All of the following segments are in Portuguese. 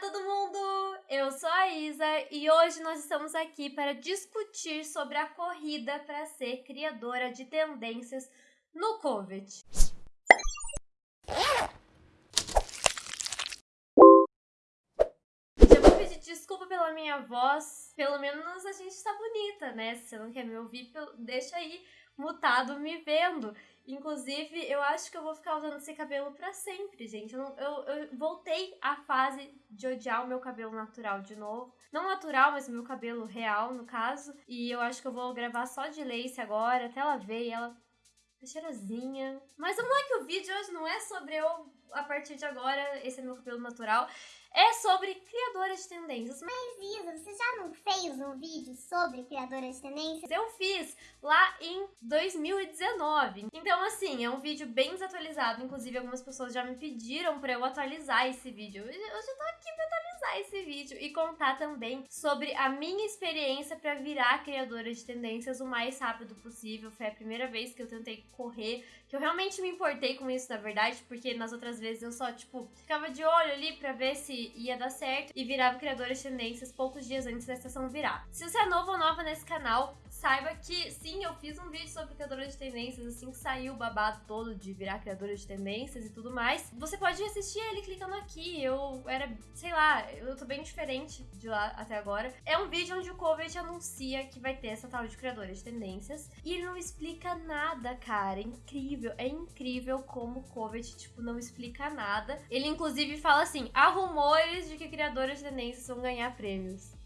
todo mundo! Eu sou a Isa e hoje nós estamos aqui para discutir sobre a corrida para ser criadora de tendências no COVID. Já vou pedir desculpa pela minha voz, pelo menos a gente tá bonita, né? Se você não quer me ouvir, deixa aí mutado me vendo. Inclusive, eu acho que eu vou ficar usando esse cabelo para sempre, gente. Eu, eu, eu, voltei à fase de odiar o meu cabelo natural de novo. Não natural, mas o meu cabelo real, no caso. E eu acho que eu vou gravar só de lace agora, até ela ver e ela tá cheirosinha. Mas vamos lá que o vídeo hoje não é sobre eu, a partir de agora, esse é meu cabelo natural é sobre criadoras de tendências. Mas Isa, você já não fez um vídeo sobre criadoras de tendências? Eu fiz lá em 2019. Então assim, é um vídeo bem desatualizado, inclusive algumas pessoas já me pediram para eu atualizar esse vídeo. Eu já tô aqui pra atualizar esse vídeo e contar também sobre a minha experiência para virar criadora de tendências o mais rápido possível. Foi a primeira vez que eu tentei correr, que eu realmente me importei com isso, na verdade, porque nas outras vezes eu só, tipo, ficava de olho ali para ver se ia dar certo e virava criadora de tendências poucos dias antes da estação virar. Se você é novo ou nova nesse canal, saiba que sim, eu fiz um vídeo sobre criadora de tendências assim que saiu o babado todo de virar criadora de tendências e tudo mais. Você pode assistir ele clicando aqui. Eu era, sei lá, eu tô bem diferente de lá até agora. É um vídeo onde o Covid anuncia que vai ter essa tal de criadora de tendências e ele não explica nada, cara. É incrível, é incrível como o Covid, tipo, não explica nada. Ele inclusive fala assim: arrumou rumores de que criadores de tendências vão ganhar prêmios.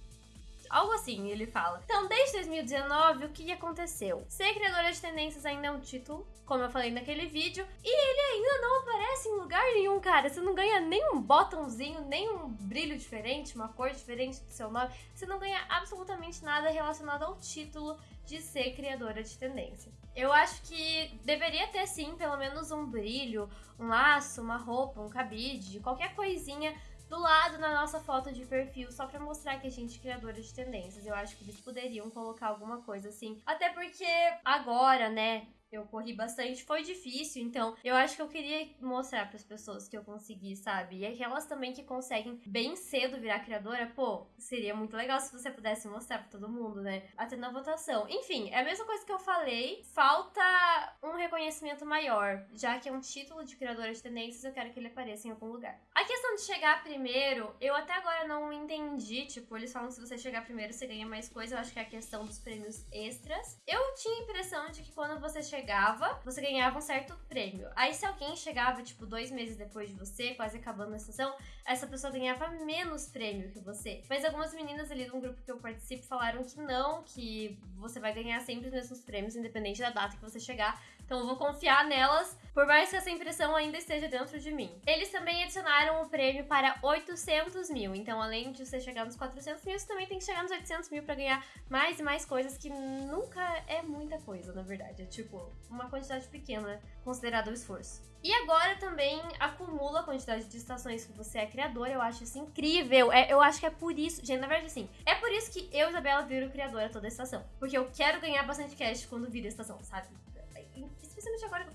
Algo assim, ele fala. Então, desde 2019, o que aconteceu? Ser criadora de tendências ainda é um título, como eu falei naquele vídeo, e ele ainda não aparece em lugar nenhum, cara. Você não ganha nem um botãozinho, nem um brilho diferente, uma cor diferente do seu nome. Você não ganha absolutamente nada relacionado ao título de ser criadora de tendência. Eu acho que deveria ter sim, pelo menos um brilho, um laço, uma roupa, um cabide, qualquer coisinha do lado na nossa foto de perfil, só pra mostrar que a gente é criadora de tendências. Eu acho que eles poderiam colocar alguma coisa assim. Até porque agora, né, eu corri bastante, foi difícil, então eu acho que eu queria mostrar para as pessoas que eu consegui, sabe? E aquelas também que conseguem bem cedo virar criadora, pô, seria muito legal se você pudesse mostrar para todo mundo, né? Até na votação. Enfim, é a mesma coisa que eu falei, falta um reconhecimento maior, já que é um título de criadora de tendências, eu quero que ele apareça em algum lugar. A questão de chegar primeiro, eu até agora não entendi, tipo, eles falam que se você chegar primeiro você ganha mais coisa, eu acho que é a questão dos prêmios extras. Eu tinha a impressão de que quando você chegar chegava, você ganhava um certo prêmio. Aí se alguém chegava, tipo, dois meses depois de você, quase acabando a estação, essa pessoa ganhava menos prêmio que você. Mas algumas meninas ali de um grupo que eu participo falaram que não, que você vai ganhar sempre os mesmos prêmios, independente da data que você chegar. Então eu vou confiar nelas, por mais que essa impressão ainda esteja dentro de mim. Eles também adicionaram o prêmio para 800 mil. Então, além de você chegar nos 400 mil, você também tem que chegar nos 800 mil para ganhar mais e mais coisas, que nunca é muita coisa, na verdade. É tipo uma quantidade pequena, considerado o esforço. E agora também acumula a quantidade de estações que você é criador. Eu acho isso incrível. É, eu acho que é por isso. Gente, na verdade, assim, é por isso que eu, Isabela, viro criadora toda a estação. Porque eu quero ganhar bastante cash quando vira a estação, sabe?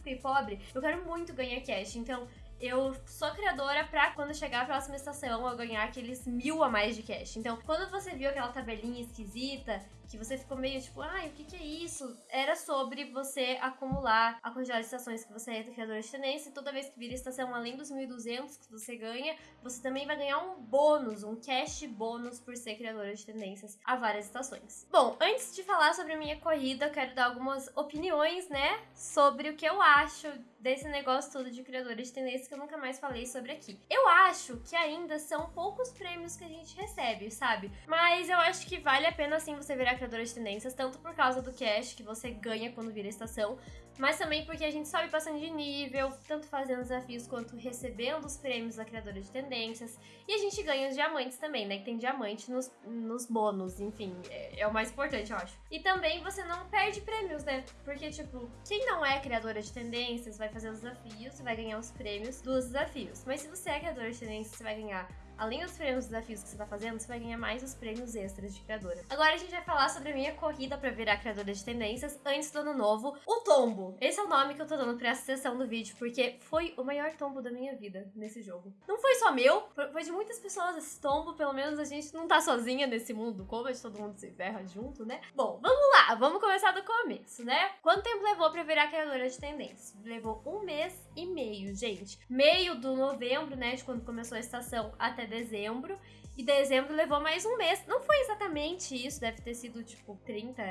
Fiquei pobre, eu quero muito ganhar cash. Então, eu sou criadora pra quando chegar a próxima estação eu ganhar aqueles mil a mais de cash. Então, quando você viu aquela tabelinha esquisita, que você ficou meio tipo, ai, o que, que é isso? Era sobre você acumular a quantidade de estações que você é criadora de tendência. E toda vez que vira estação, além dos 1.200 que você ganha, você também vai ganhar um bônus, um cash bônus por ser criadora de tendências a várias estações. Bom, antes de falar sobre a minha corrida, eu quero dar algumas opiniões, né, sobre o que eu acho desse negócio todo de criadora de tendência que eu nunca mais falei sobre aqui. Eu acho que ainda são poucos prêmios que a gente recebe, sabe? Mas eu acho que vale a pena sim você virar criadora de tendências, tanto por causa do cash que você ganha quando vira estação, mas também porque a gente sobe bastante de nível, tanto fazendo desafios quanto recebendo os prêmios da criadora de tendências. E a gente ganha os diamantes também, né? Que tem diamante nos, nos bônus, enfim, é, é, o mais importante, eu acho. E também você não perde prêmios, né? Porque, tipo, quem não é criadora de tendências vai fazer os desafios e vai ganhar os prêmios dos desafios. Mas se você é criadora de tendências, você vai ganhar além dos prêmios desafios que você tá fazendo, você vai ganhar mais os prêmios extras de criadora. Agora a gente vai falar sobre a minha corrida pra virar criadora de tendências antes do ano novo, o tombo. Esse é o nome que eu tô dando pra essa sessão do vídeo, porque foi o maior tombo da minha vida nesse jogo. Não foi só meu, foi de muitas pessoas esse tombo, pelo menos a gente não tá sozinha nesse mundo, como todo mundo se ferra junto, né? Bom, vamos lá, vamos começar do começo, né? Quanto tempo levou pra virar criadora de tendências? Levou um mês e meio, gente. Meio do novembro, né, de quando começou a estação, até dezembro. E dezembro levou mais um mês. Não foi exatamente isso, deve ter sido tipo 30,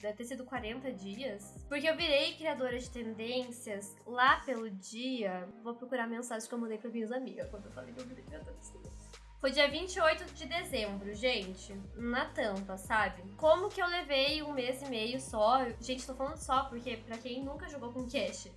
deve ter sido 40 dias. Porque eu virei criadora de tendências lá pelo dia. Vou procurar a mensagem que eu mandei para minhas amigas quando eu falei que eu virei criadora de tendências. Foi dia 28 de dezembro, gente, na tampa, sabe? Como que eu levei um mês e meio só? Gente, tô falando só porque pra quem nunca jogou com cash,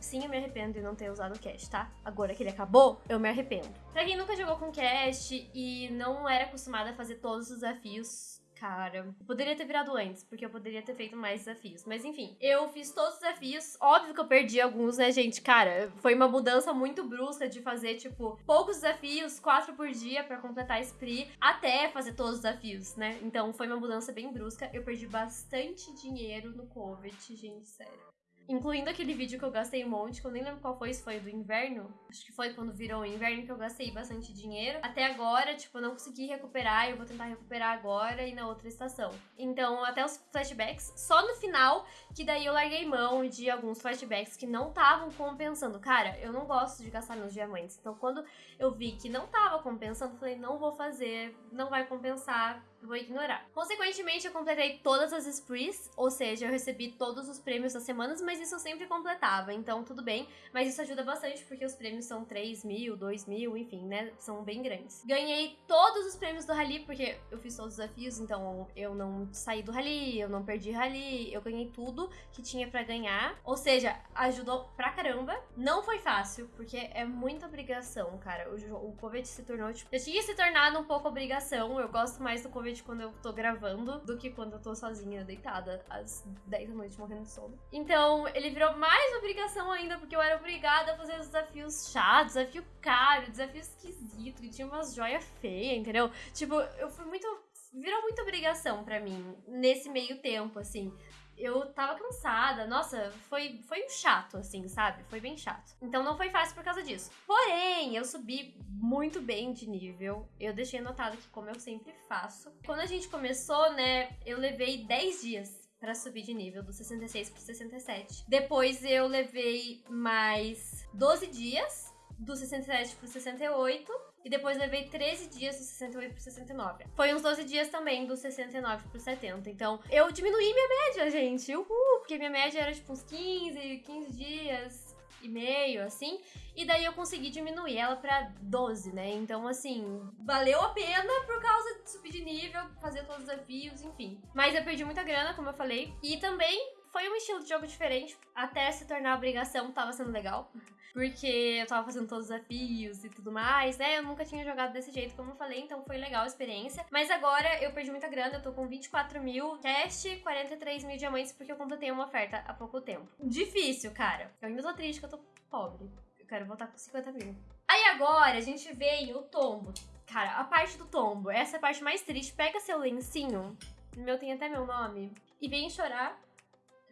Sim, eu me arrependo de não ter usado o cash, tá? Agora que ele acabou, eu me arrependo. Pra quem nunca jogou com cash e não era acostumada a fazer todos os desafios, cara. Poderia ter virado antes, porque eu poderia ter feito mais desafios. Mas enfim, eu fiz todos os desafios. Óbvio que eu perdi alguns, né, gente? Cara, foi uma mudança muito brusca de fazer, tipo, poucos desafios, quatro por dia para completar a spree, até fazer todos os desafios, né? Então foi uma mudança bem brusca. Eu perdi bastante dinheiro no COVID, gente, sério. Incluindo aquele vídeo que eu gastei um monte, que eu nem lembro qual foi, se foi do inverno. Acho que foi quando virou o inverno que eu gastei bastante dinheiro. Até agora, tipo, eu não consegui recuperar, eu vou tentar recuperar agora e na outra estação. Então, até os flashbacks, só no final, que daí eu larguei mão de alguns flashbacks que não estavam compensando. Cara, eu não gosto de gastar meus diamantes. Então, quando eu vi que não tava compensando, falei, não vou fazer, não vai compensar, vou ignorar. Consequentemente, eu completei todas as sprees, ou seja, eu recebi todos os prêmios das semanas, mas isso eu sempre completava, então tudo bem. Mas isso ajuda bastante porque os prêmios são 3 mil, 2 mil, enfim, né? São bem grandes. Ganhei todos os prêmios do Rally, porque eu fiz todos os desafios, então eu não saí do Rally, eu não perdi Rally, eu ganhei tudo que tinha para ganhar. Ou seja, ajudou pra caramba. Não foi fácil, porque é muita obrigação, cara. O, o COVID se tornou, tipo, já tinha se tornado um pouco obrigação. Eu gosto mais do COVID quando eu tô gravando do que quando eu tô sozinha, deitada, às 10 da noite, morrendo de sono. Então, ele virou mais obrigação ainda, porque eu era obrigada a fazer os desafios chatos, desafio caro, desafio esquisito, que tinha umas joias feias, entendeu? Tipo, eu fui muito. Virou muita obrigação para mim nesse meio tempo, assim eu tava cansada. Nossa, foi, foi um chato, assim, sabe? Foi bem chato. Então não foi fácil por causa disso. Porém, eu subi muito bem de nível. Eu deixei anotado que, como eu sempre faço. Quando a gente começou, né, eu levei 10 dias para subir de nível, do 66 pro 67. Depois eu levei mais 12 dias, do 67 pro 68. E depois levei 13 dias do 68 pro 69. Foi uns 12 dias também do 69 pro 70. Então, eu diminuí minha média, gente. Uhul! Porque minha média era tipo uns 15, 15 dias e meio, assim. E daí eu consegui diminuir ela pra 12, né? Então, assim, valeu a pena por causa de subir de nível, fazer todos os desafios, enfim. Mas eu perdi muita grana, como eu falei. E também foi um estilo de jogo diferente. Até se tornar obrigação, tava sendo legal. Porque eu tava fazendo todos os desafios e tudo mais, né? Eu nunca tinha jogado desse jeito, como eu falei, então foi legal a experiência. Mas agora eu perdi muita grana, eu tô com 24 mil cash, 43 mil diamantes, porque eu completei uma oferta há pouco tempo. Difícil, cara. Eu ainda tô triste que eu tô pobre. Eu quero voltar com 50 mil. Aí agora a gente vem o tombo. Cara, a parte do tombo, essa é a parte mais triste. Pega seu lencinho, meu tem até meu nome, e vem chorar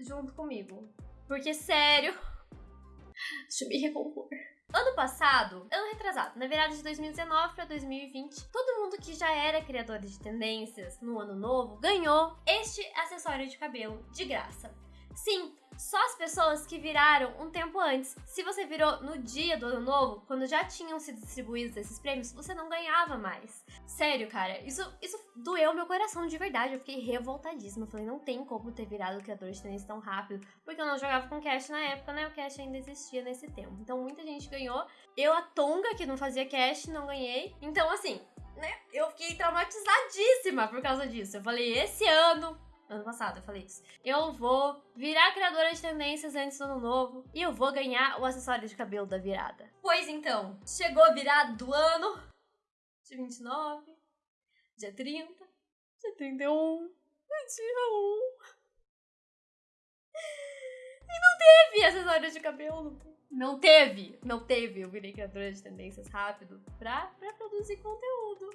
junto comigo. Porque, sério, deixa eu me recompor. Ano passado, ano retrasado, na virada de 2019 para 2020, todo mundo que já era criador de tendências no ano novo ganhou este acessório de cabelo de graça. Sim, só as pessoas que viraram um tempo antes. Se você virou no dia do ano novo, quando já tinham sido distribuídos esses prêmios, você não ganhava mais. Sério, cara, isso, isso doeu meu coração de verdade. Eu fiquei revoltadíssima. Eu falei, não tem como ter virado criador de tênis tão rápido, porque eu não jogava com cash na época, né? O cash ainda existia nesse tempo. Então muita gente ganhou. Eu, a Tonga, que não fazia cash, não ganhei. Então, assim, né? Eu fiquei traumatizadíssima por causa disso. Eu falei, esse ano ano passado eu falei isso. Eu vou virar criadora de tendências antes do ano novo e eu vou ganhar o acessório de cabelo da virada. Pois então, chegou a virada do ano, dia 29, dia 30, dia 31, dia 1. E não teve acessório de cabelo. Não teve, não teve. Eu virei criadora de tendências rápido pra, pra produzir conteúdo.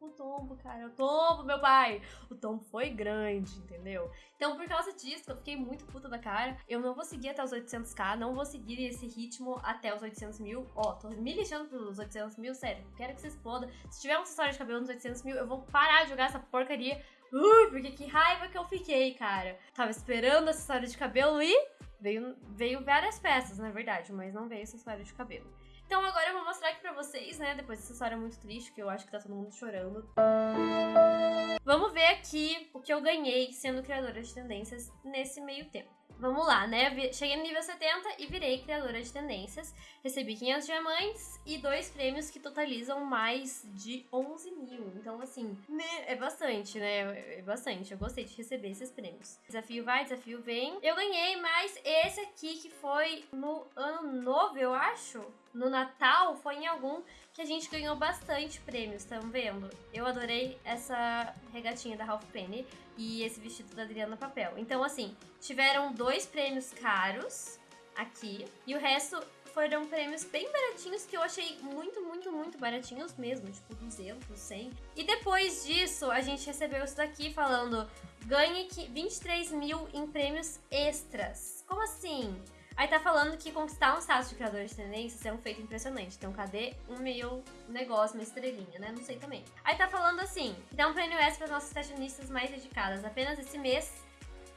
O tombo, cara, o tombo, meu pai. O tombo foi grande, entendeu? Então, por causa disso, eu fiquei muito puta da cara. Eu não vou seguir até os 800k, não vou seguir esse ritmo até os 800 mil. Ó, tô me lixando pros 800 mil, sério. Quero que você exploda. Se tiver um acessório de cabelo nos 800 mil, eu vou parar de jogar essa porcaria. Ui, porque que raiva que eu fiquei, cara. Tava esperando acessório de cabelo e Veio, veio várias peças, na verdade, mas não veio acessório de cabelo. Então agora eu vou mostrar aqui pra vocês, né, depois dessa história muito triste, que eu acho que tá todo mundo chorando. Vamos ver aqui o que eu ganhei sendo criadora de tendências nesse meio tempo. Vamos lá, né? Cheguei no nível 70 e virei criadora de tendências. Recebi 500 diamantes e dois prêmios que totalizam mais de 11 mil. Então, assim, né? é bastante, né? É bastante. Eu gostei de receber esses prêmios. Desafio vai, desafio vem. Eu ganhei mais esse aqui que foi no ano novo, eu acho. No Natal, foi em algum que a gente ganhou bastante prêmios, estão vendo? Eu adorei essa regatinha da Ralph Penny e esse vestido da Adriana Papel. Então, assim, tiveram dois prêmios caros aqui e o resto foram prêmios bem baratinhos que eu achei muito, muito, muito baratinhos mesmo, tipo 200, 100. E depois disso, a gente recebeu isso daqui falando ganhe 23 mil em prêmios extras. Como assim? Aí tá falando que conquistar um status de criador de tendências é um feito impressionante. Então, cadê um meu negócio, uma estrelinha, né? Não sei também. Aí tá falando assim, dá um prêmio extra para nossas fashionistas mais dedicadas. Apenas esse mês,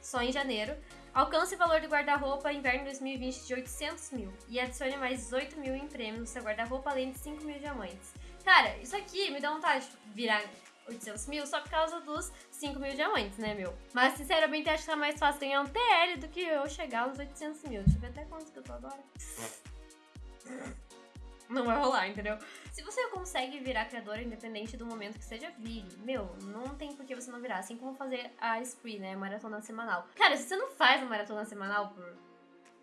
só em janeiro, alcance o valor do guarda-roupa inverno 2020 de 800 mil e adicione mais 18 mil em prêmio no seu guarda-roupa, além de 5 mil diamantes. Cara, isso aqui me dá vontade de virar 800 mil só por causa dos 5 mil diamantes, né, meu? Mas, sinceramente, acho que tá mais fácil ganhar um TL do que eu chegar aos 800 mil. Deixa eu ver até quanto que eu tô agora. Não vai rolar, entendeu? Se você consegue virar criadora independente do momento que seja, vire. Meu, não tem por que você não virar. Assim como fazer a spree, né? Maratona semanal. Cara, se você não faz a maratona semanal por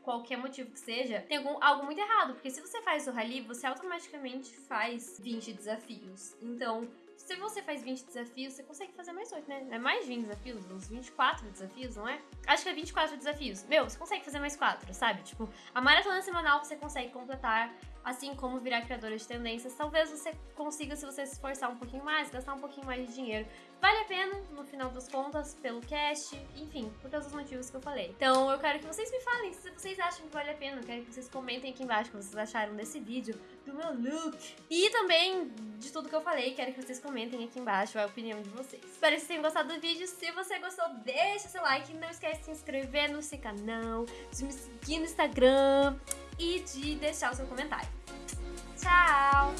qualquer motivo que seja, tem algum, algo muito errado. Porque se você faz o rally, você automaticamente faz 20 desafios. Então, se você faz 20 desafios, você consegue fazer mais 8, né? É mais 20 desafios, uns 24 desafios, não é? Acho que é 24 desafios. Meu, você consegue fazer mais 4, sabe? Tipo, a maratona semanal você consegue completar assim como virar criadora de tendências. Talvez você consiga, se você se esforçar um pouquinho mais, gastar um pouquinho mais de dinheiro. Vale a pena, no final das contas, pelo cast, enfim, por todos os motivos que eu falei. Então eu quero que vocês me falem se vocês acham que vale a pena. Eu quero que vocês comentem aqui embaixo o que vocês acharam desse vídeo, do meu look. E também de tudo que eu falei, quero que vocês comentem aqui embaixo a opinião de vocês. Espero que vocês tenham gostado do vídeo. Se você gostou, deixa seu like. Não esquece de se inscrever no seu canal, de me seguir no Instagram e de deixar o seu comentário. Tchau!